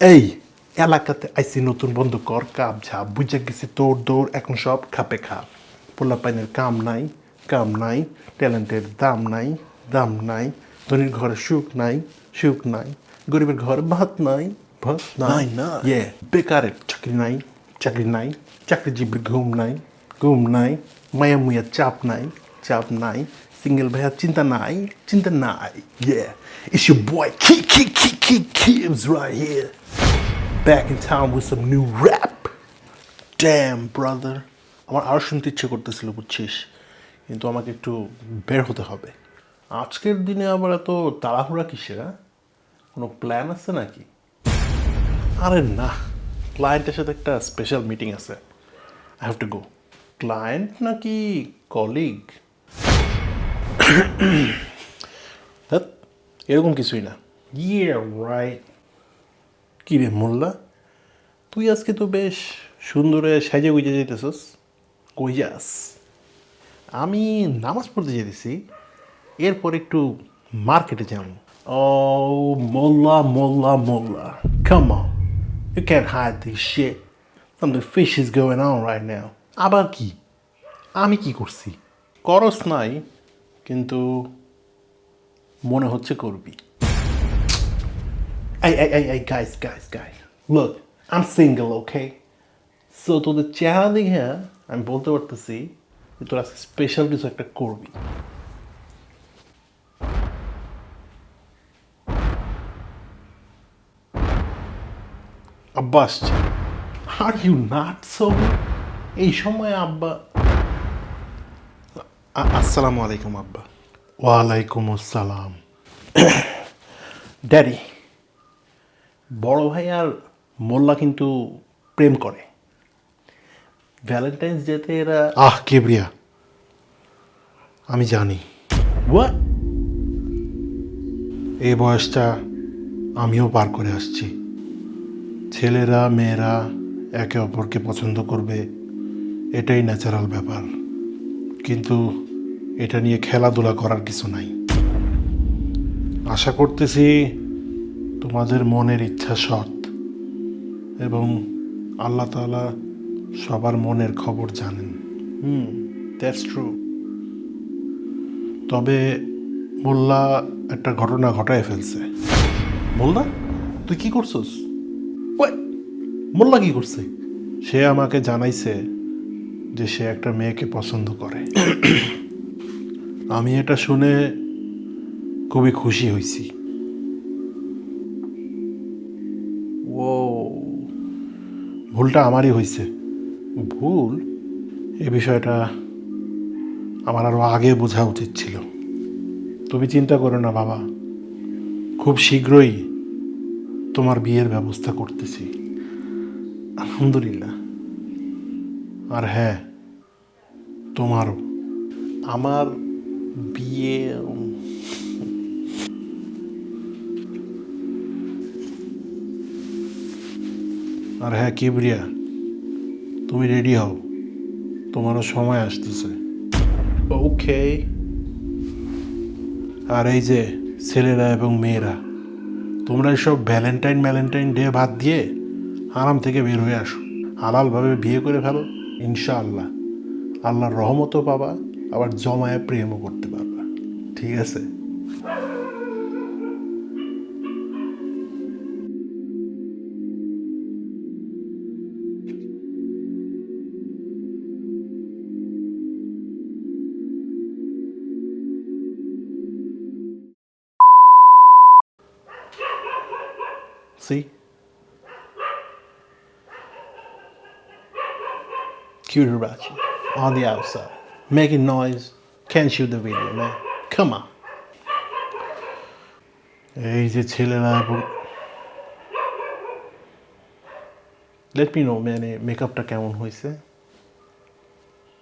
এই এলাকাতে আইসি নতুন বন্ধু কর কাপ ঝাপ বুঝে গেছি তোর দৌড় এখন সব খাপে খাপ পোলা পাইনের কাম নাই কাম নাই ট্যালেন্টের দাম নাই দাম নাই ধনীর ঘরে সুখ নাই সুখ নাই গরিবের ঘরে ভাত নাই ভাত নাই না। ইয়ে বেকারের চাকরি নাই চাকরি নাই চাকরিজীবীর ঘুম নাই ঘুম নাই মায়া মুয়া চাপ নাই চাপ নাই সিঙ্গেল ভাইয়া, চিন্তা নাই চিন্তা নাই ইয়ে It's your boy Key Key Key Key Kibbs right here. Back in town with some new rap. Damn, brother. আমার আরও শুনতে ইচ্ছে করতেছিল, বুঝছিস? কিন্তু আমাকে একটু বের হতে হবে। আজকের দিনে আবার এত তাড়াহুড়া কিসের হ্যাঁ? কোনো প্ল্যান আছে নাকি? আরে না ক্লায়েন্টের সাথে একটা স্পেশাল মিটিং আছে। I have to go client নাকি কলিগ এরকম কিছুই না। ইয়ে রাইট কী রে মোল্লা? তুই আজকে তো বেশ সুন্দরে সাজে গুজে যেতেছস। কই যাস আমি নামাজ পড়তে যেতেছি এরপর একটু মার্কেটে যাব। ও Molla Molla Molla come on you can hide this shit something fish is going on right now আবার কি? আমি কি করছি? করস নাই। কিন্তু মনে হচ্ছে করবি। এই এই এই guys guys guys, look, I'm single, okay? So তোদের চেহারা দেখে আমি বলতে পারতেছি তোরা স্পেশাল কিছু একটা করবি। আব্বা আসছে। আর এই সময় আব্বা আসসালামু আলাইকুম আব্বা। ওয়ালাইকুম আসসালাম। ড্যাডি বড় ভাই আর মোল্লা কিন্তু প্রেম করে। ভ্যালেন্টাইন্স ডেতে এরা আহ কেবরিয়া। আমি জানি। হোয়াট এই বয়সটা আমিও পার করে আসছি। ছেলেরা মেয়েরা একে অপরকে পছন্দ করবে এটাই ন্যাচারাল ব্যাপার। কিন্তু এটা নিয়ে খেলাধুলা করার কিছু নাই। আশা করতেছি তোমাদের মনের ইচ্ছা সৎ এবং আল্লাহ তাআলা সবার মনের খবর জানেন। হুম দ্যাটস ট্রু তবে মোল্লা একটা ঘটনা ঘটায় ফেলছে। মোল্লা তুই কি করছস? মোল্লা কি করছে? সে আমাকে জানাইছে যে সে একটা মেয়েকে পছন্দ করে। আমি এটা শুনে খুবই খুশি হয়েছি ও ভুলটা আমারই হয়েছে ভুল? এ বিষয়টা আমার আরও আগে বোঝা উচিত ছিল। তুমি চিন্তা করো না বাবা। খুব শীঘ্রই তোমার বিয়ের ব্যবস্থা করতেছি। আলহামদুলিল্লাহ। আর হ্যাঁ তোমারও। আমার বিয়ে আর হ্যাঁ কিবরিয়া তুমি রেডি হও। তোমারও সময় আসতেছে। ওকে। আর এই যে ছেলেরা এবং মেয়েরা তোমরা সব ভ্যালেন্টাইন ভ্যালেন্টাইন ডে বাদ দিয়ে আরাম থেকে বের হয়ে আসো। হালালভাবে বিয়ে করে ফেলো ইনশাআল্লাহ। আল্লাহর রহমতও পাবা। আবার জমায়ে প্রেমও করতে পারবা ঠিক আছে? Cuter you. On the outside. Making noise. Can't shoot the video, man. Come on. যে ছেলেরা এবং Let me know, man. eh, Makeupটা কেমন হয়েছে